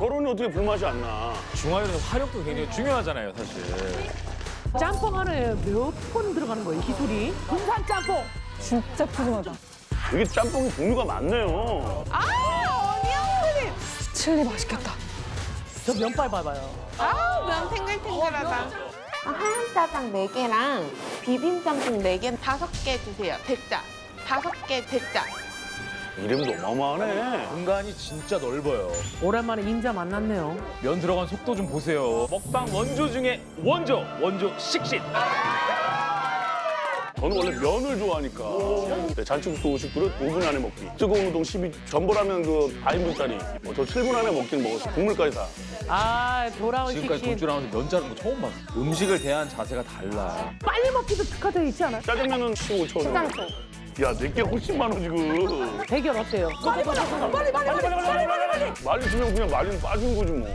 저런이 어떻게 불맛이 안 나? 중화요리는 화력도 굉장히 중요하잖아요, 사실. 짬뽕 하나에 몇 번 들어가는 거예요, 기술이? 군산 짬뽕. 진짜 푸짐하다. 이게 짬뽕이 종류가 많네요. 아, 어니언크림. 칠리 맛있겠다. 저 면발 봐봐요. 아, 면 탱글탱글하다. 아, 하얀 짜장 4개랑 비빔 짬뽕 4개, 5개 주세요. 대짜. 5개 대짜. 이름도 어마어마하네. 공간이 진짜 넓어요. 오랜만에 인자 만났네요. 면 들어간 속도 좀 보세요. 먹방 원조 중에 원조, 원조 식신. 저는 원래 면을 좋아하니까 네, 잔치국수 50그릇 5분 안에 먹기 뜨거운 우동 12 전보라면 그 4인분짜리 어, 저 7분 안에 먹긴 먹었어 국물까지 다 아, 돌아온 지금까지 식신. 돈줄 나면서 면 자른 거 처음 봤어. 음식을 대한 자세가 달라. 빨리 먹기도 특화되어 있지 않아요? 짜장면은 15,000원 야. 내게 훨씬 많아 지금. 대결 어때요? 말리 주면 그냥 말리는 빠지는 거지 뭐